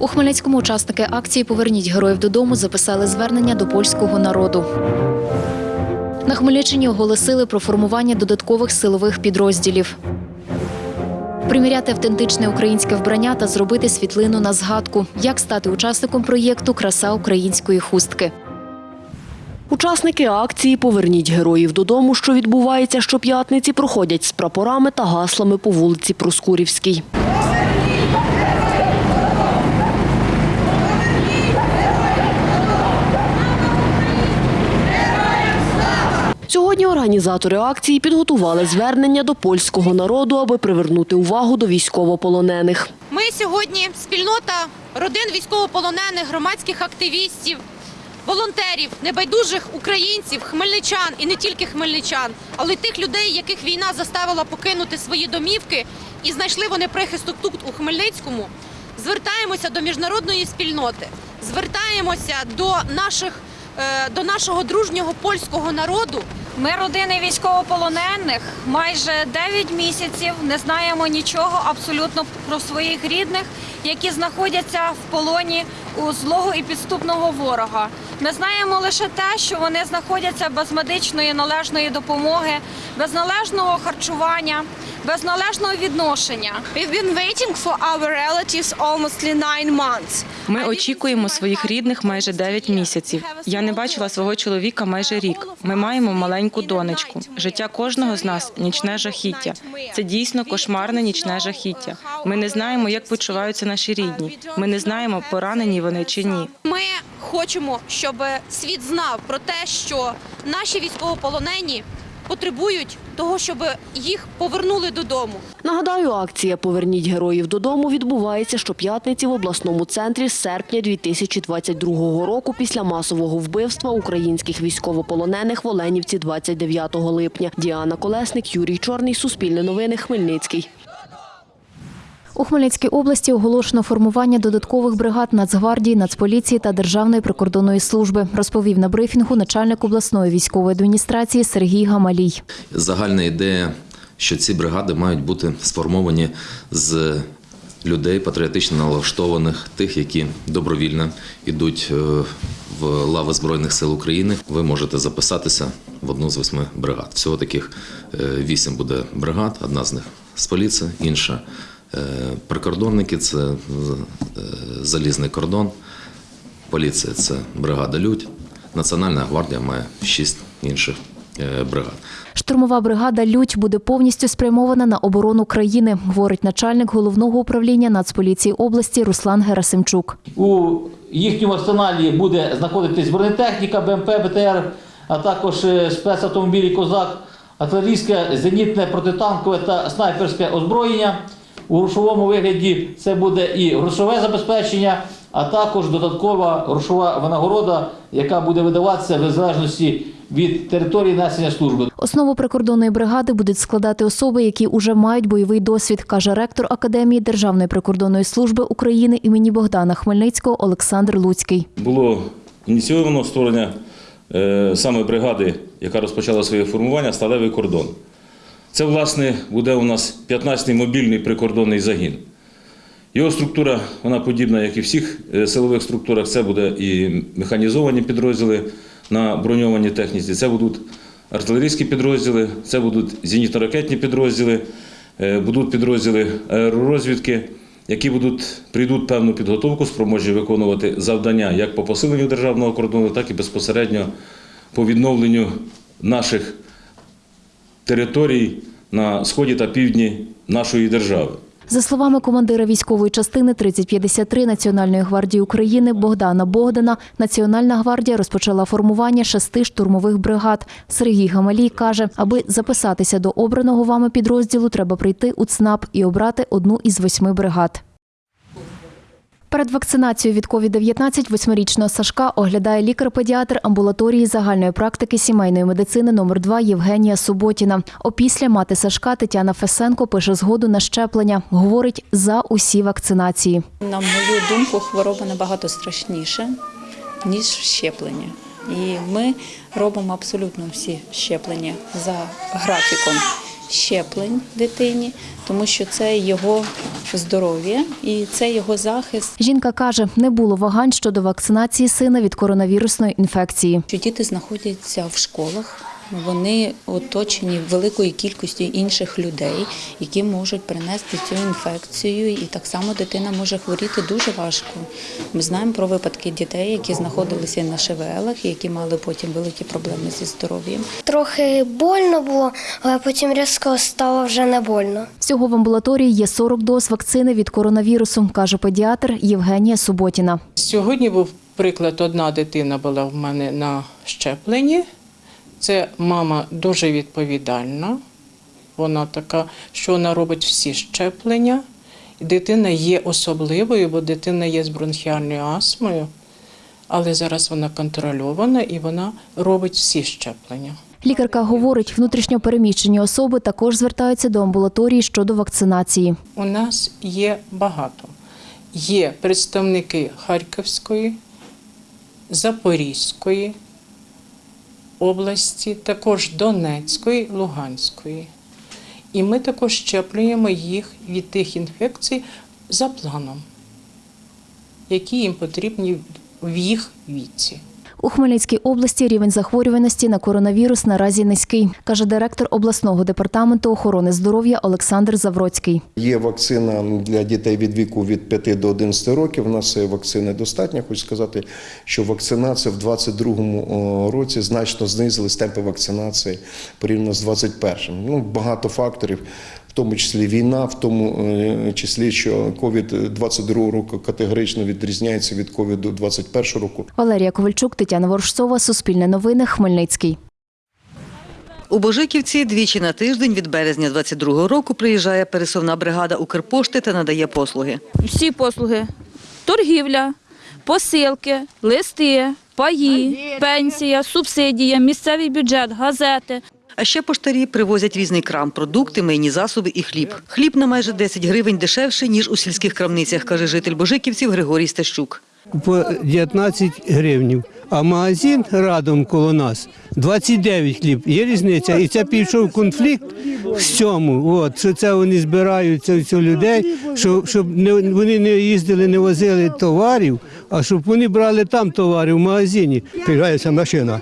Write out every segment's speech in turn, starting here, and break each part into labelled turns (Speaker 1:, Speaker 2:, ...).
Speaker 1: У Хмельницькому учасники акції Поверніть героїв додому записали звернення до польського народу. На Хмельниччині оголосили про формування додаткових силових підрозділів. Приміряти автентичне українське вбрання та зробити світлину на згадку, як стати учасником проєкту Краса української хустки.
Speaker 2: Учасники акції Поверніть героїв додому, що відбувається щоп'ятниці, проходять з прапорами та гаслами по вулиці Проскурівській. Сьогодні організатори акції підготували звернення до польського народу, аби привернути увагу до військовополонених.
Speaker 3: Ми сьогодні спільнота родин військовополонених, громадських активістів, волонтерів, небайдужих українців, хмельничан і не тільки хмельничан, але й тих людей, яких війна заставила покинути свої домівки і знайшли вони прихисток тут у Хмельницькому. Звертаємося до міжнародної спільноти, звертаємося до наших до нашого дружнього польського народу.
Speaker 4: Ми родини військовополонених майже 9 місяців не знаємо нічого абсолютно про своїх рідних, які знаходяться в полоні у злого і підступного ворога. Ми знаємо лише те, що вони знаходяться без медичної належної допомоги, без належного харчування, без належного відношення.
Speaker 5: We've been waiting for our relatives almost nine months.
Speaker 6: Ми очікуємо своїх рідних майже 9 місяців. Я не бачила свого чоловіка майже рік. Ми маємо маленьку донечку. Життя кожного з нас нічне жахіття. Це дійсно кошмарне нічне жахіття. Ми не знаємо, як почуваються наші рідні. Ми не знаємо, поранені вони чи ні.
Speaker 3: Ми хочемо, щоб світ знав про те, що наші військовополонені потребують того, щоб їх повернули додому.
Speaker 2: Нагадаю, акція Поверніть героїв додому відбувається щоп'ятниці в обласному центрі з серпня 2022 року після масового вбивства українських військовополонених в Оленівці 29 липня. Діана Колесник, Юрій Чорний, Суспільне новини, Хмельницький.
Speaker 1: У Хмельницькій області оголошено формування додаткових бригад Нацгвардії, Нацполіції та Державної прикордонної служби, розповів на брифінгу начальник обласної військової адміністрації Сергій Гамалій.
Speaker 7: Загальна ідея, що ці бригади мають бути сформовані з людей патріотично налаштованих, тих, які добровільно йдуть е, в лави Збройних сил України. Ви можете записатися в одну з восьми бригад. Всього таких е, вісім буде бригад, одна з них з поліції, інша прикордонники, це е, залізний кордон. Поліція це бригада Людь. Національна гвардія має шість інших е, бригад.
Speaker 1: Штурмова бригада Людь буде повністю спрямована на оборону країни, говорить начальник головного управління Нацполіції області Руслан Герасимчук.
Speaker 8: У їхньому арсеналі буде знаходитись бронетехніка, БМП, БТР, а також е, спецавтомобілі Козак, артилерійське, зенітне, протитанкове та снайперське озброєння. У грошовому вигляді це буде і грошове забезпечення, а також додаткова грошова винагорода, яка буде видаватися в залежності від території несення служби.
Speaker 1: Основу прикордонної бригади будуть складати особи, які уже мають бойовий досвід, каже ректор Академії Державної прикордонної служби України імені Богдана Хмельницького Олександр Луцький.
Speaker 9: було ініційовано створення е, саме бригади, яка розпочала своє формування Сталевий кордон. Це, власне, буде у нас 15-й мобільний прикордонний загін. Його структура вона подібна, як і всіх е, силових структурах. Це буде і механізовані підрозділи на броньованій техніці, це будуть артилерійські підрозділи, це будуть зенітно-ракетні підрозділи, е, будуть підрозділи аеророзвідки, які будуть, прийдуть певну підготовку, спроможні виконувати завдання як по посиленню державного кордону, так і безпосередньо по відновленню наших територій на сході та півдні нашої держави.
Speaker 1: За словами командира військової частини 3053 Національної гвардії України Богдана Богдана, Національна гвардія розпочала формування шести штурмових бригад. Сергій Гамалій каже, аби записатися до обраного вами підрозділу, треба прийти у ЦНАП і обрати одну із восьми бригад. Перед вакцинацією від COVID-19 восьмирічного Сашка оглядає лікар-педіатр амбулаторії загальної практики сімейної медицини номер 2 Євгенія Суботіна. Опісля мати Сашка Тетяна Фесенко пише згоду на щеплення. Говорить за усі вакцинації.
Speaker 10: На мою думку, хвороба набагато страшніша, ніж щеплення. І ми робимо абсолютно всі щеплення за графіком. Щеплень дитині, тому що це його здоров'я і це його захист.
Speaker 1: Жінка каже, не було вагань щодо вакцинації сина від коронавірусної інфекції.
Speaker 10: Що діти знаходяться в школах. Вони оточені великою кількістю інших людей, які можуть принести цю інфекцію, і так само дитина може хворіти дуже важко. Ми знаємо про випадки дітей, які знаходилися на ШВЛах, які мали потім великі проблеми зі здоров'ям.
Speaker 11: Трохи больно було, але потім різко стало вже не больно.
Speaker 1: Всього в амбулаторії є 40 доз вакцини від коронавірусу, каже педіатр Євгенія Суботіна.
Speaker 12: Сьогодні був приклад, одна дитина була в мене на щепленні. Це мама дуже відповідальна. Вона така, що вона робить всі щеплення. Дитина є особливою, бо дитина є з бронхіальною астмою, але зараз вона контрольована і вона робить всі щеплення.
Speaker 1: Лікарка говорить, внутрішньо переміщені особи також звертаються до амбулаторії щодо вакцинації.
Speaker 12: У нас є багато. Є представники Харківської, Запорізької області, також Донецької, Луганської. І ми також щеплюємо їх від тих інфекцій за планом, які їм потрібні в їх віці.
Speaker 1: У Хмельницькій області рівень захворюваності на коронавірус наразі низький, каже директор обласного департаменту охорони здоров'я Олександр Завроцький.
Speaker 13: Є вакцина для дітей від віку від 5 до 11 років. У нас вакцини достатньо. Хочу сказати, що вакцинація в 2022 році значно знизились темпи вакцинації порівняно з 2021. Ну, багато факторів. В тому числі війна, в тому е, числі, що ковід 22 року категорично відрізняється від ковіду 21 року.
Speaker 1: Валерія Ковальчук, Тетяна Ворожцова, Суспільне новини, Хмельницький.
Speaker 14: У Божиківці двічі на тиждень від березня 22-го року приїжджає пересувна бригада Укрпошти та надає послуги.
Speaker 15: всі послуги: торгівля, посилки, листи, паї, пенсія, субсидія, місцевий бюджет, газети.
Speaker 14: А ще поштарі привозять різний крам, продукти, мийні засоби і хліб. Хліб на майже 10 гривень дешевше, ніж у сільських крамницях, каже житель Божиківців Григорій Стащук.
Speaker 16: По 19 гривнів. А магазин радом коло нас 29 хліб. Є різниця. І це пішов конфлікт в цьому. От що це вони збираються всю людей, щоб, щоб не вони не їздили, не возили товарів, а щоб вони брали там товари в магазині.
Speaker 17: Приїжджається машина.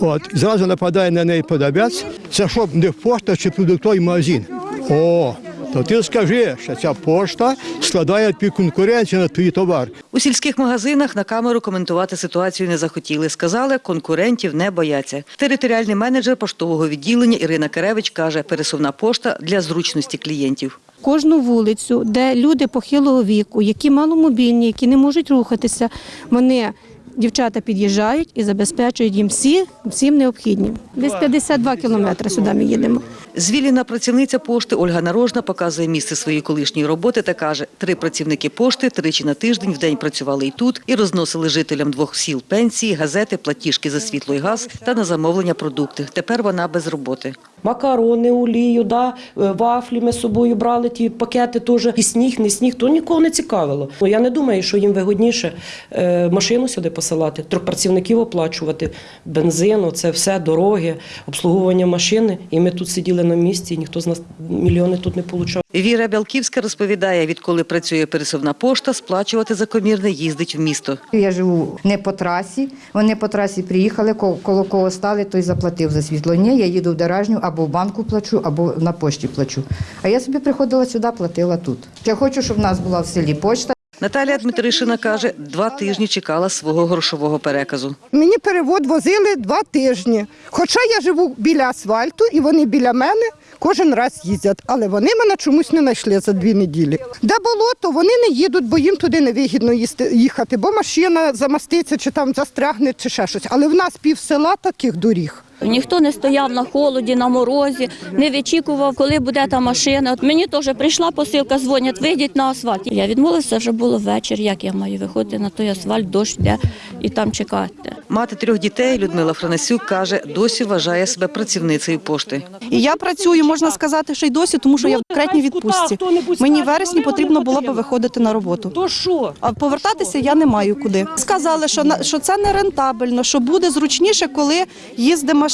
Speaker 17: От зразу нападає на неї продавець. Це щоб не в пошта чи продуктовий магазин. О, то ти скажи, що ця пошта складає під конкуренцію на твій товар.
Speaker 14: У сільських магазинах на камеру коментувати ситуацію не захотіли. Сказали, конкурентів не бояться. Територіальний менеджер поштового відділення Ірина Керевич каже, пересувна пошта для зручності клієнтів.
Speaker 18: Кожну вулицю, де люди похилого віку, які маломобільні, які не можуть рухатися, вони дівчата під'їжджають і забезпечують їм всі, всім необхіднім. Десь 52 кілометри сюди ми їдемо.
Speaker 14: Звільнена працівниця пошти Ольга Нарожна показує місце своєї колишньої роботи та каже, три працівники пошти тричі на тиждень в день працювали і тут, і розносили жителям двох сіл пенсії, газети, платіжки за світло і газ та на замовлення продукти. Тепер вона без роботи.
Speaker 19: Макарони, олію, да, е, вафлі ми з собою брали, ті пакети теж. І сніг, не сніг, то нікого не цікавило. Ну, Я не думаю, що їм вигодніше е, машину сюди посилати, трьох працівників оплачувати, бензин, це все, дороги, обслуговування машини. І ми тут сиділи на місці, і ніхто з нас мільйони тут не получав.
Speaker 14: Віра Бялківська розповідає, відколи працює пересувна пошта, сплачувати за комірне їздить в місто.
Speaker 20: Я живу не по трасі. Вони по трасі приїхали, ко- коло кого стали, той заплатив за світло. Ні, я їду в Деражню, або в банку плачу, або на пошті плачу. А я собі приходила сюди, платила тут. Я хочу, щоб в нас була в селі почта.
Speaker 14: Наталія Дмитришина каже, два тижні чекала свого грошового переказу.
Speaker 21: Мені перевод возили два тижні. Хоча я живу біля асфальту і вони біля мене кожен раз їздять, але вони мене чомусь не знайшли за дві неділі. Де болото, вони не їдуть, бо їм туди невигідно їсти- їхати, бо машина замаститься чи там застрягне, чи ще щось. Але в нас пів села таких доріг.
Speaker 15: Ніхто не стояв на холоді, на морозі, не вичікував, коли буде та машина. От мені теж прийшла посилка, дзвонять, вийдіть на асфальт. Я відмовилася, вже було вечір. Як я маю виходити на той асфальт, дощ йде і там чекати.
Speaker 14: Мати трьох дітей Людмила Франасюк каже, досі вважає себе працівницею пошти.
Speaker 22: І я працюю, можна сказати, що й досі, тому що я в декретній відпустці. Мені в вересні потрібно було би виходити на роботу. То що? А повертатися я не маю куди. Сказали, що на- що це не рентабельно, що буде зручніше, коли їздить машина.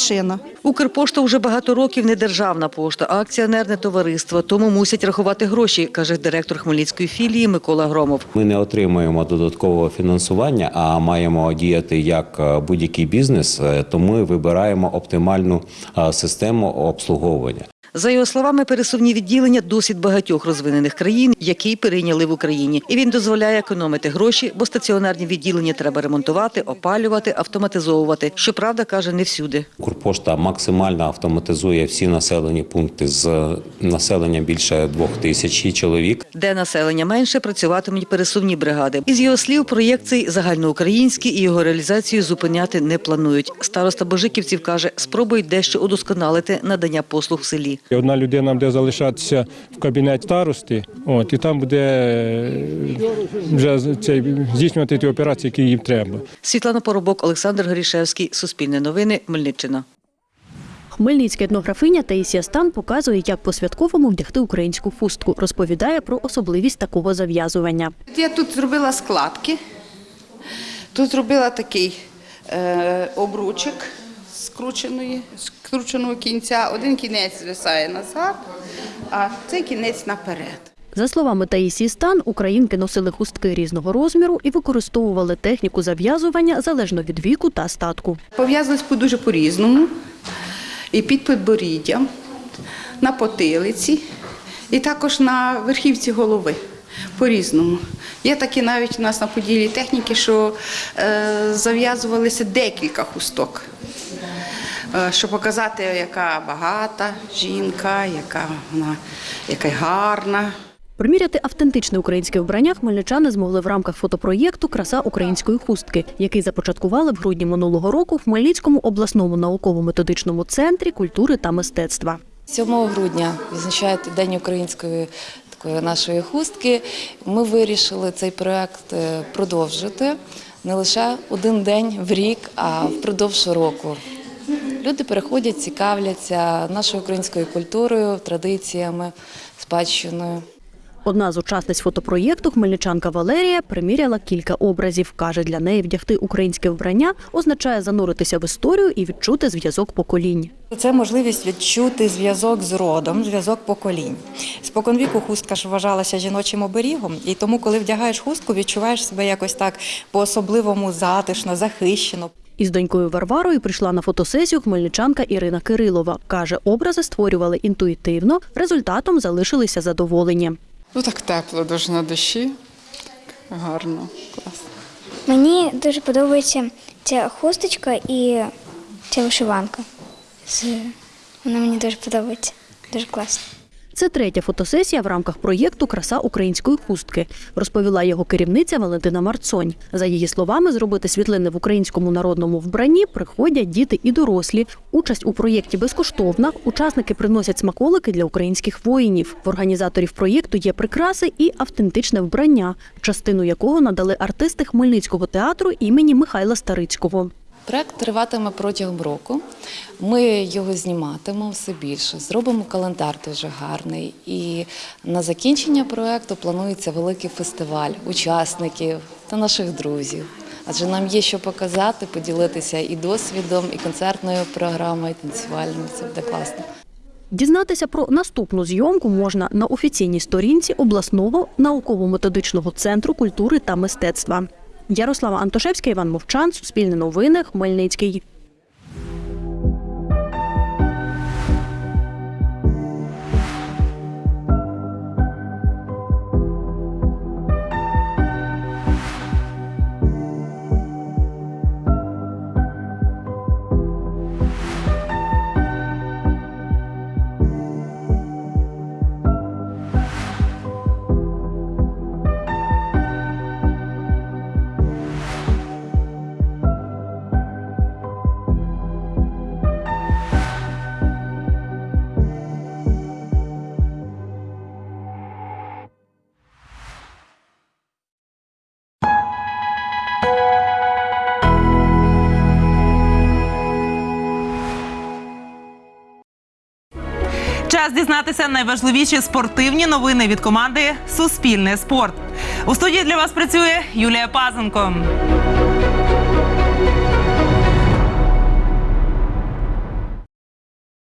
Speaker 14: Укрпошта вже багато років не державна пошта, а акціонерне товариство, тому мусять рахувати гроші, каже директор Хмельницької філії Микола Громов.
Speaker 23: Ми не отримуємо додаткового фінансування, а маємо діяти як е, будь-який бізнес, Тому то ми вибираємо оптимальну е, систему обслуговування.
Speaker 14: За його словами, пересувні відділення досвід багатьох розвинених країн, які перейняли в Україні, і він дозволяє економити гроші, бо стаціонарні відділення треба ремонтувати, опалювати, автоматизовувати. Щоправда, каже, не всюди.
Speaker 23: Укрпошта максимально автоматизує всі населені пункти з населенням більше двох тисяч чоловік.
Speaker 14: Де населення менше, працюватимуть пересувні бригади. Із його слів, проєкт цей загальноукраїнський і його реалізацію зупиняти не планують. Староста Божиківців каже, спробують дещо удосконалити надання послуг в селі.
Speaker 24: І Одна людина буде залишатися в кабінеті старости, от, і там буде е, вже цей, здійснювати ті операції, які їм треба.
Speaker 14: Світлана Поробок, Олександр Горішевський, Суспільне новини, Хмельниччина.
Speaker 25: Хмельницька етнографиня Таїсія Стан показує, як по святковому вдягти українську хустку. Розповідає про особливість такого зав'язування.
Speaker 26: Я тут зробила складки, тут зробила такий е, обручик скрученої, скрученого кінця. Один кінець звисає назад, а цей кінець наперед.
Speaker 25: За словами Таїсії Стан, українки носили хустки різного розміру і використовували техніку зав'язування залежно від віку та статку.
Speaker 26: Пов'язались по- дуже по-різному. І під підборіддям, на потилиці, і також на верхівці голови. По-різному. Є такі навіть у нас на поділі техніки, що е, зав'язувалися декілька хусток, щоб показати, яка багата жінка, яка вона яка гарна.
Speaker 25: Приміряти автентичне українське вбрання хмельничани змогли в рамках фотопроєкту Краса української хустки, який започаткували в грудні минулого року в Хмельницькому обласному науково-методичному центрі культури та мистецтва.
Speaker 27: 7 грудня відзначають День української такої нашої хустки. Ми вирішили цей проект е, продовжити не лише один день в рік, а впродовж року. Люди переходять, цікавляться нашою українською культурою, традиціями, спадщиною.
Speaker 25: Одна з учасниць фотопроєкту, хмельничанка Валерія, приміряла кілька образів. Каже, для неї вдягти українське вбрання означає зануритися в історію і відчути зв'язок поколінь.
Speaker 28: Це можливість відчути зв'язок з родом, зв'язок поколінь. Споконвіку хустка ж вважалася жіночим оберігом, і тому, коли вдягаєш хустку, відчуваєш себе якось так по-особливому затишно, захищено.
Speaker 25: Із донькою Варварою прийшла на фотосесію хмельничанка Ірина Кирилова. Каже, образи створювали інтуїтивно, результатом залишилися задоволені.
Speaker 29: Ну так тепло, дуже на душі. Гарно, класно.
Speaker 30: Мені дуже подобається ця хусточка і ця вишиванка. Вона мені дуже подобається. Дуже класно.
Speaker 25: Це третя фотосесія в рамках проєкту Краса української хустки, розповіла його керівниця Валентина Марцонь. За її словами, зробити світлини в українському народному вбранні приходять діти і дорослі. Участь у проєкті безкоштовна. Учасники приносять смаколики для українських воїнів. В організаторів проєкту є прикраси і автентичне вбрання, частину якого надали артисти Хмельницького театру імені Михайла Старицького.
Speaker 27: Проект триватиме протягом року. Ми його зніматимемо все більше. Зробимо календар дуже гарний. І на закінчення проекту планується великий фестиваль учасників та наших друзів. Адже нам є що показати, поділитися і досвідом, і концертною програмою, і танцювальною. Це буде класно.
Speaker 25: Дізнатися про наступну зйомку можна на офіційній сторінці обласного науково-методичного центру культури та мистецтва. Ярослава Антошевська, Іван Мовчан, Суспільне новини, Хмельницький.
Speaker 31: Час дізнатися найважливіші спортивні новини від команди Суспільне спорт. У студії для вас працює Юлія Пазенко.